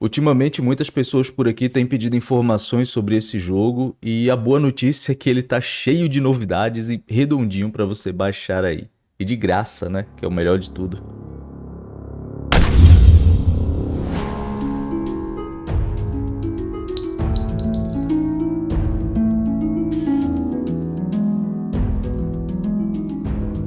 Ultimamente muitas pessoas por aqui têm pedido informações sobre esse jogo e a boa notícia é que ele tá cheio de novidades e redondinho para você baixar aí. E de graça, né? Que é o melhor de tudo.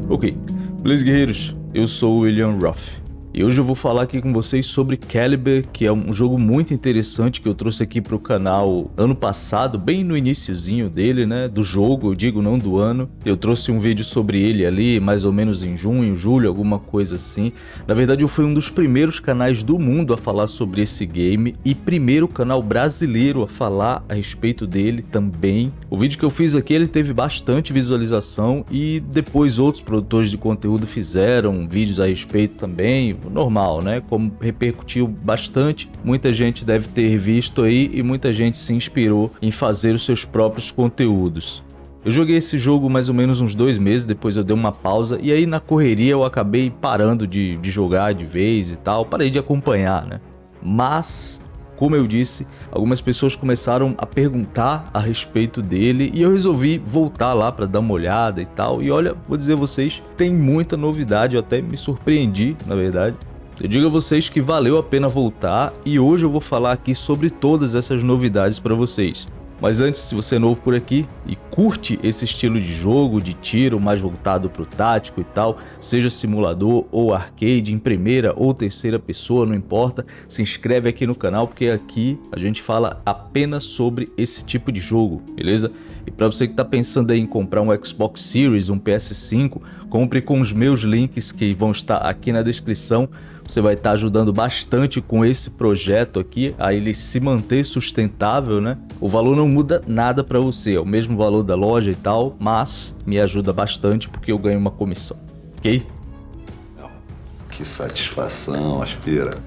Ok, beleza guerreiros, eu sou o William Ruff. E hoje eu vou falar aqui com vocês sobre Caliber, que é um jogo muito interessante que eu trouxe aqui para o canal ano passado, bem no iníciozinho dele, né, do jogo, eu digo, não do ano. Eu trouxe um vídeo sobre ele ali, mais ou menos em junho, julho, alguma coisa assim. Na verdade eu fui um dos primeiros canais do mundo a falar sobre esse game e primeiro canal brasileiro a falar a respeito dele também. O vídeo que eu fiz aqui ele teve bastante visualização e depois outros produtores de conteúdo fizeram vídeos a respeito também, normal, né? Como repercutiu bastante, muita gente deve ter visto aí e muita gente se inspirou em fazer os seus próprios conteúdos. Eu joguei esse jogo mais ou menos uns dois meses, depois eu dei uma pausa e aí na correria eu acabei parando de, de jogar de vez e tal, parei de acompanhar, né? Mas, como eu disse, algumas pessoas começaram a perguntar a respeito dele e eu resolvi voltar lá para dar uma olhada e tal. E olha, vou dizer a vocês, tem muita novidade, eu até me surpreendi, na verdade. Eu digo a vocês que valeu a pena voltar e hoje eu vou falar aqui sobre todas essas novidades para vocês. Mas antes, se você é novo por aqui e curte esse estilo de jogo, de tiro mais voltado para o tático e tal, seja simulador ou arcade, em primeira ou terceira pessoa, não importa, se inscreve aqui no canal porque aqui a gente fala apenas sobre esse tipo de jogo, beleza? E para você que está pensando em comprar um Xbox Series, um PS5, compre com os meus links que vão estar aqui na descrição. Você vai estar ajudando bastante com esse projeto aqui, a ele se manter sustentável, né? O valor não muda nada para você, é o mesmo valor da loja e tal, mas me ajuda bastante porque eu ganho uma comissão, ok? Que satisfação, aspira.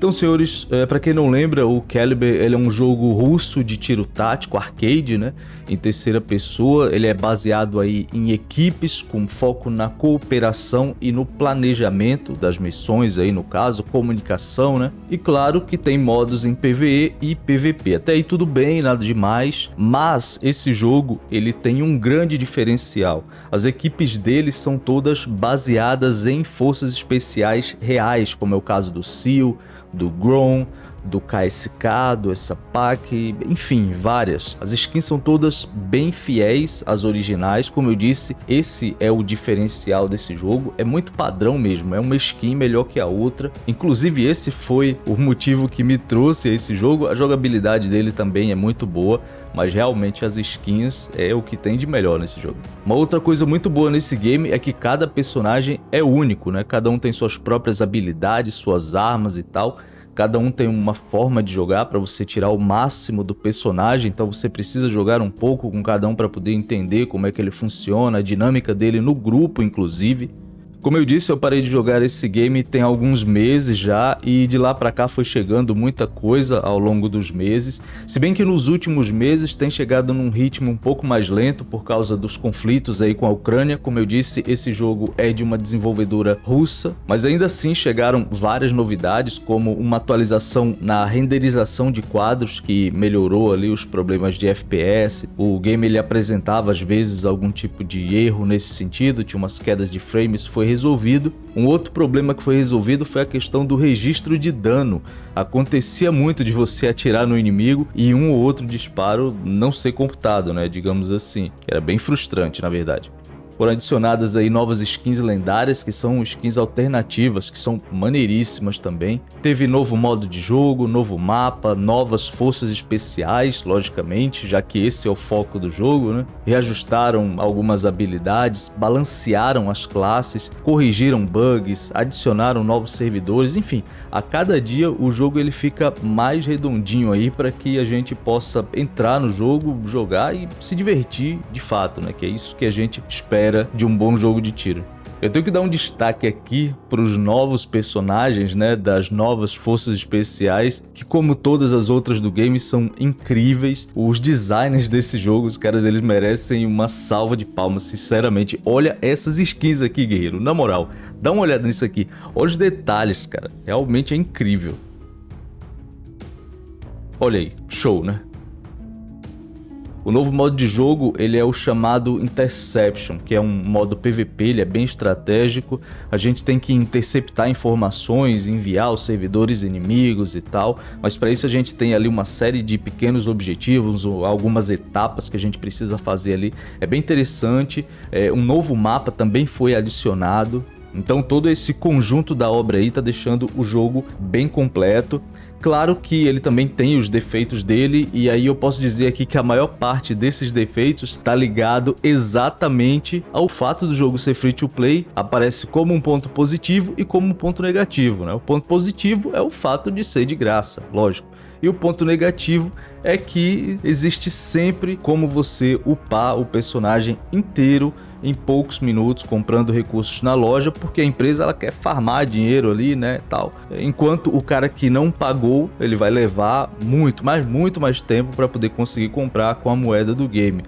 Então, senhores, é, para quem não lembra, o Caliber ele é um jogo russo de tiro tático, arcade, né? Em terceira pessoa, ele é baseado aí em equipes com foco na cooperação e no planejamento das missões aí, no caso, comunicação, né? E claro que tem modos em PvE e PvP. Até aí tudo bem, nada demais, mas esse jogo ele tem um grande diferencial. As equipes dele são todas baseadas em forças especiais reais, como é o caso do SEAL, do Grom, do KSK, do SAPAC, enfim, várias. As skins são todas bem fiéis às originais, como eu disse, esse é o diferencial desse jogo, é muito padrão mesmo, é uma skin melhor que a outra, inclusive esse foi o motivo que me trouxe a esse jogo, a jogabilidade dele também é muito boa, mas realmente as skins é o que tem de melhor nesse jogo. Uma outra coisa muito boa nesse game é que cada personagem é único, né? Cada um tem suas próprias habilidades, suas armas e tal, Cada um tem uma forma de jogar para você tirar o máximo do personagem, então você precisa jogar um pouco com cada um para poder entender como é que ele funciona, a dinâmica dele no grupo inclusive. Como eu disse, eu parei de jogar esse game tem alguns meses já e de lá pra cá foi chegando muita coisa ao longo dos meses, se bem que nos últimos meses tem chegado num ritmo um pouco mais lento por causa dos conflitos aí com a Ucrânia, como eu disse, esse jogo é de uma desenvolvedora russa, mas ainda assim chegaram várias novidades, como uma atualização na renderização de quadros que melhorou ali os problemas de FPS, o game ele apresentava às vezes algum tipo de erro nesse sentido, tinha umas quedas de frames, foi resolvido. Um outro problema que foi resolvido foi a questão do registro de dano. Acontecia muito de você atirar no inimigo e um ou outro disparo não ser computado, né, digamos assim. Era bem frustrante, na verdade. Foram adicionadas aí novas skins lendárias, que são skins alternativas, que são maneiríssimas também. Teve novo modo de jogo, novo mapa, novas forças especiais, logicamente, já que esse é o foco do jogo, né? Reajustaram algumas habilidades, balancearam as classes, corrigiram bugs, adicionaram novos servidores, enfim, a cada dia o jogo ele fica mais redondinho aí para que a gente possa entrar no jogo, jogar e se divertir de fato, né? Que é isso que a gente espera de um bom jogo de tiro. Eu tenho que dar um destaque aqui para os novos personagens, né, das novas forças especiais, que como todas as outras do game são incríveis. Os designers desse jogo, os caras eles merecem uma salva de palmas, sinceramente. Olha essas skins aqui, guerreiro, na moral, dá uma olhada nisso aqui. Olha os detalhes, cara, realmente é incrível. Olha aí, show, né? O novo modo de jogo ele é o chamado Interception, que é um modo PVP, ele é bem estratégico. A gente tem que interceptar informações, enviar os servidores inimigos e tal, mas para isso a gente tem ali uma série de pequenos objetivos, algumas etapas que a gente precisa fazer ali. É bem interessante, é, um novo mapa também foi adicionado, então todo esse conjunto da obra aí está deixando o jogo bem completo. Claro que ele também tem os defeitos dele e aí eu posso dizer aqui que a maior parte desses defeitos está ligado exatamente ao fato do jogo ser free to play, aparece como um ponto positivo e como um ponto negativo. Né? O ponto positivo é o fato de ser de graça, lógico. E o ponto negativo é que existe sempre como você upar o personagem inteiro em poucos minutos comprando recursos na loja, porque a empresa ela quer farmar dinheiro ali, né, tal. Enquanto o cara que não pagou, ele vai levar muito, mas muito mais tempo para poder conseguir comprar com a moeda do game.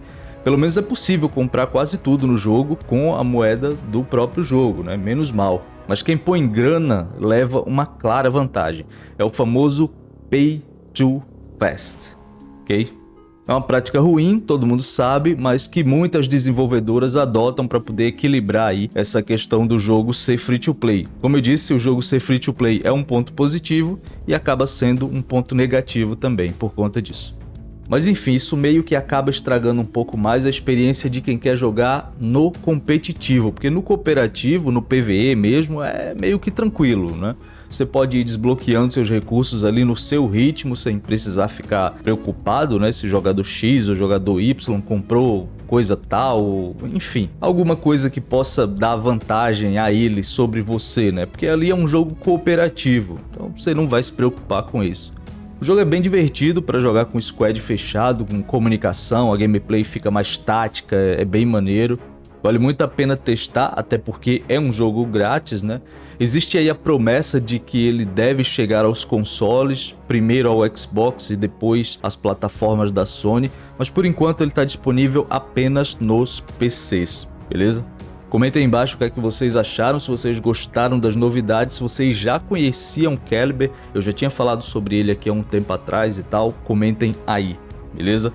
Pelo menos é possível comprar quase tudo no jogo com a moeda do próprio jogo, né? Menos mal. Mas quem põe grana leva uma clara vantagem. É o famoso Pay to Fast, ok? É uma prática ruim, todo mundo sabe, mas que muitas desenvolvedoras adotam para poder equilibrar aí essa questão do jogo ser free to play. Como eu disse, o jogo ser free to play é um ponto positivo e acaba sendo um ponto negativo também por conta disso. Mas enfim, isso meio que acaba estragando um pouco mais a experiência de quem quer jogar no competitivo, porque no cooperativo, no PvE mesmo, é meio que tranquilo, né? Você pode ir desbloqueando seus recursos ali no seu ritmo, sem precisar ficar preocupado, né? Se jogador X ou jogador Y comprou coisa tal, enfim, alguma coisa que possa dar vantagem a ele sobre você, né? Porque ali é um jogo cooperativo, então você não vai se preocupar com isso. O jogo é bem divertido para jogar com squad fechado, com comunicação, a gameplay fica mais tática, é bem maneiro. Vale muito a pena testar, até porque é um jogo grátis, né? Existe aí a promessa de que ele deve chegar aos consoles, primeiro ao Xbox e depois às plataformas da Sony, mas por enquanto ele está disponível apenas nos PCs, beleza? Comentem aí embaixo o que é que vocês acharam, se vocês gostaram das novidades, se vocês já conheciam Caliber, eu já tinha falado sobre ele aqui há um tempo atrás e tal, comentem aí, beleza?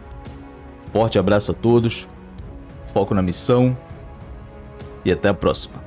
Forte abraço a todos, foco na missão, e até a próxima.